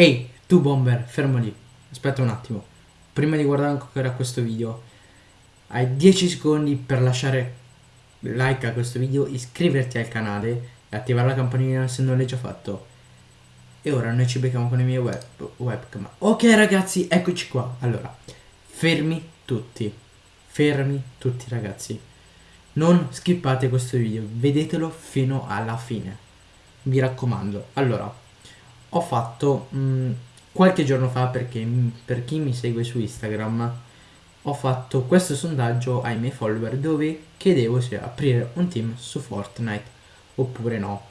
Ehi, tu bomber, fermo lì. Aspetta un attimo. Prima di guardare ancora questo video, hai 10 secondi per lasciare like a questo video, iscriverti al canale e attivare la campanella se non l'hai già fatto. E ora noi ci becchiamo con i miei web, webcam. Ok ragazzi, eccoci qua. Allora, fermi tutti. Fermi tutti ragazzi. Non skippate questo video, vedetelo fino alla fine. Mi raccomando. Allora, ho fatto mh, mm, qualche giorno fa perché per chi mi segue su Instagram ho fatto questo sondaggio ai miei follower dove chiedevo se aprire un team su Fortnite oppure no.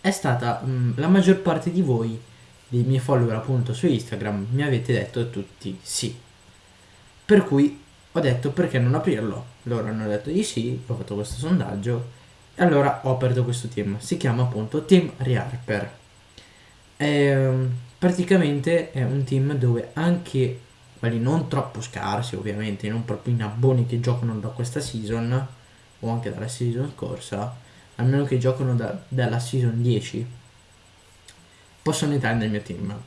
È stata mh, mm, la maggior parte di voi, dei miei follower appunto su Instagram, mi avete detto tutti sì. Per cui ho detto perché non aprirlo. Loro hanno detto di sì, ho fatto questo sondaggio e allora ho aperto questo team. Si chiama appunto Team Rearper. È, ehm, praticamente è un team dove anche quelli non troppo scarsi, ovviamente, non proprio in abboni che giocano da questa season o anche dalla season scorsa, almeno che giocano da, dalla season 10, possono entrare nel mio team.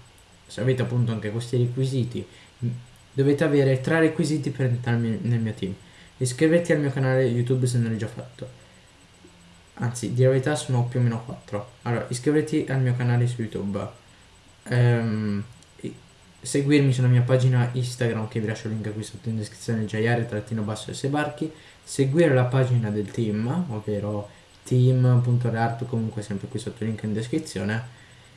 Se avete appunto anche questi requisiti, dovete avere tre requisiti per entrare nel mio team. Iscriverti al mio canale YouTube se non l'hai già fatto anzi di verità sono più o meno 4 allora iscriviti al mio canale su youtube. Ehm, seguirmi sulla mia pagina instagram che vi lascio il link qui sotto in descrizione jr-basso s barchi seguire la pagina del team ovvero team.reart comunque sempre qui sotto il link in descrizione.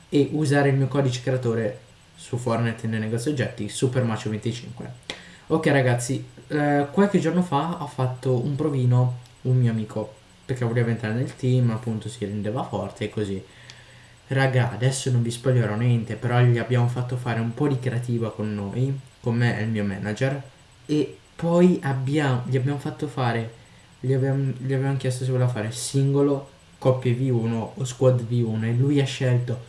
E usare il mio codice creatore su Fortnite nel negozio oggetti supermacio25 ok ragazzi eh, qualche giorno fa ho fatto un provino un mio amico perché voleva entrare nel team, appunto si rendeva forte e così. Raga, adesso non vi spoilerò niente, però gli abbiamo fatto fare un po' di creativa con noi, con me e il mio manager, e poi abbiamo, gli abbiamo fatto fare, gli abbiamo, gli abbiamo chiesto se voleva fare singolo, coppie V1 o squad V1 e lui ha scelto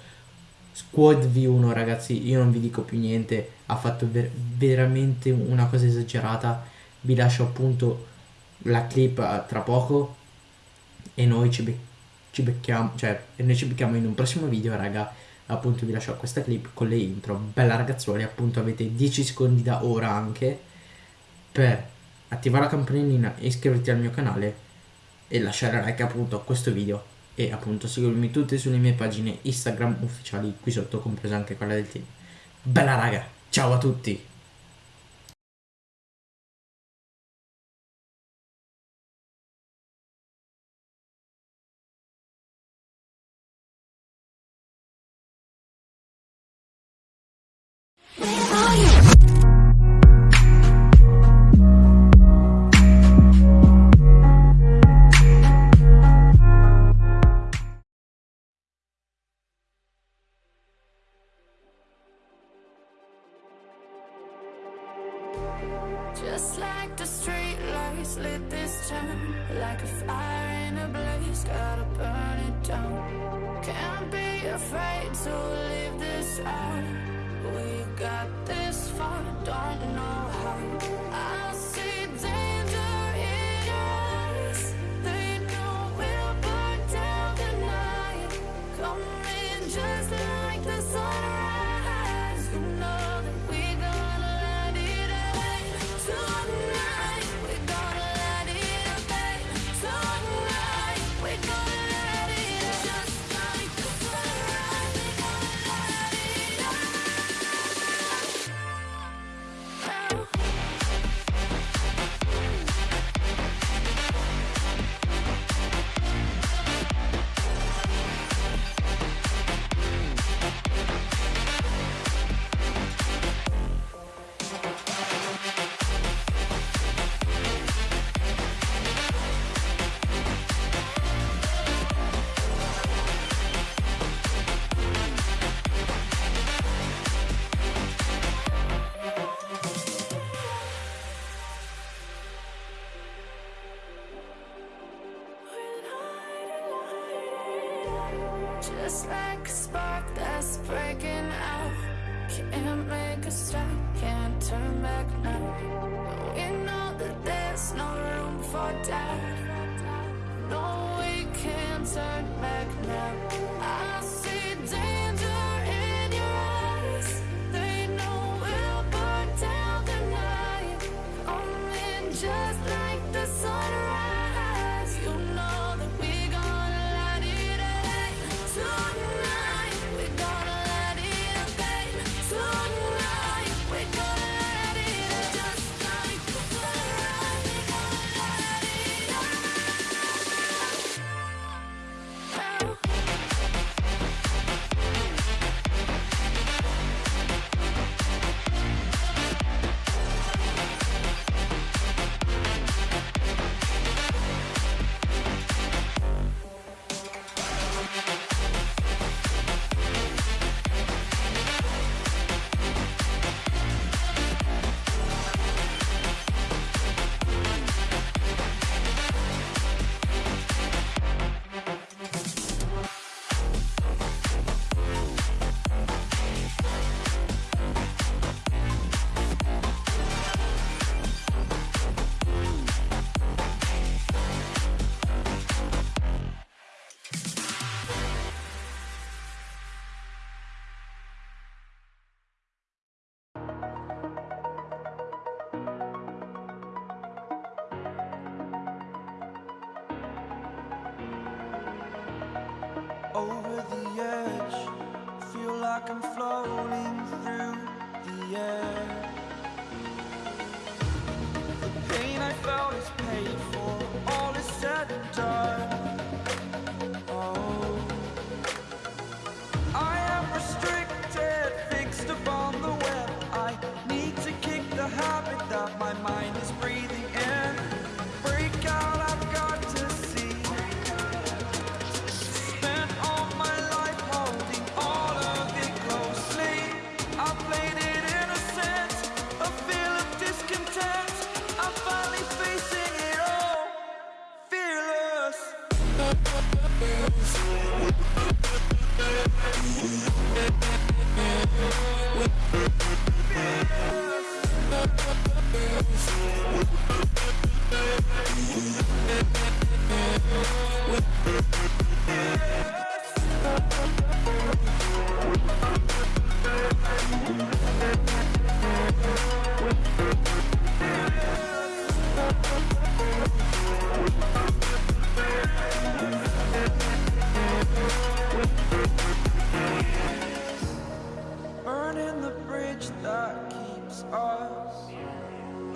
squad V1 ragazzi, io non vi dico più niente, ha fatto ver veramente una cosa esagerata, vi lascio appunto la clip eh, tra poco e noi ci, be ci becchiamo, cioè, e noi ci becchiamo in un prossimo video, raga. Appunto vi lascio questa clip con le intro, bella ragazzuoli, appunto avete 10 secondi da ora anche per attivare la campanellina, iscriverti al mio canale e lasciare like appunto a questo video e appunto seguirmi tutte sulle mie pagine Instagram ufficiali qui sotto, compresa anche quella del team. Bella raga, ciao a tutti! Just like the street lights lit this town Like a fire in a blaze, gotta burn it down. Can't be afraid to leave this out. We got this far, don't know how over the edge. Feel like I'm floating through the air.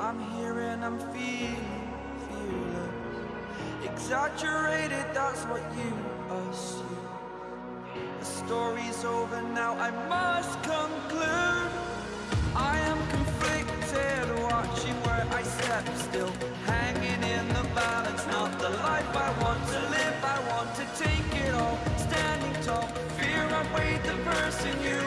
I'm here and I'm feeling, feeling exaggerated. That's what you assume. The story's over now. I must conclude. I am conflicted, watching where I step still, hanging in the balance. Not the life I want to live. I want to take it all, standing tall. Fear I weighed the person you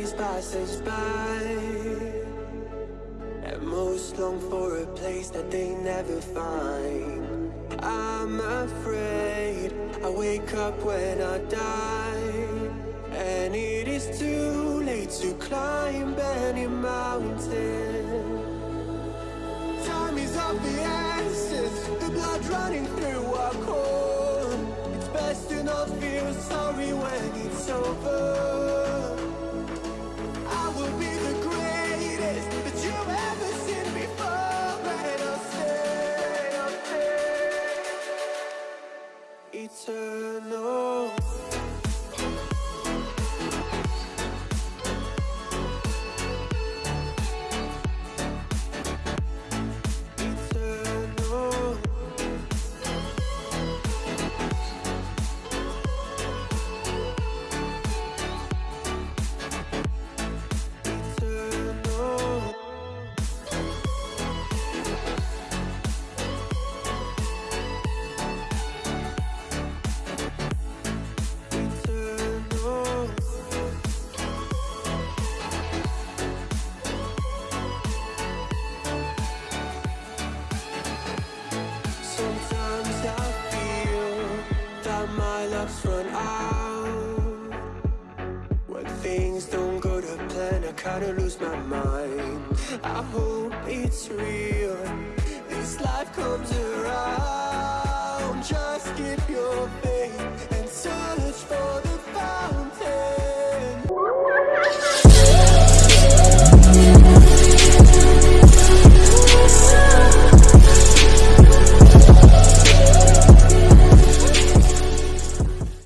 days pass by And most long for a place that they never find I'm afraid I wake up when I die And it is too late to climb any mountain Time is of the essence, the blood running through our core. It's best to not feel sorry when it's over. clocks run out. When things don't go to plan, I kinda lose my mind. I hope it's real. This life comes around. Just keep your faith and search for the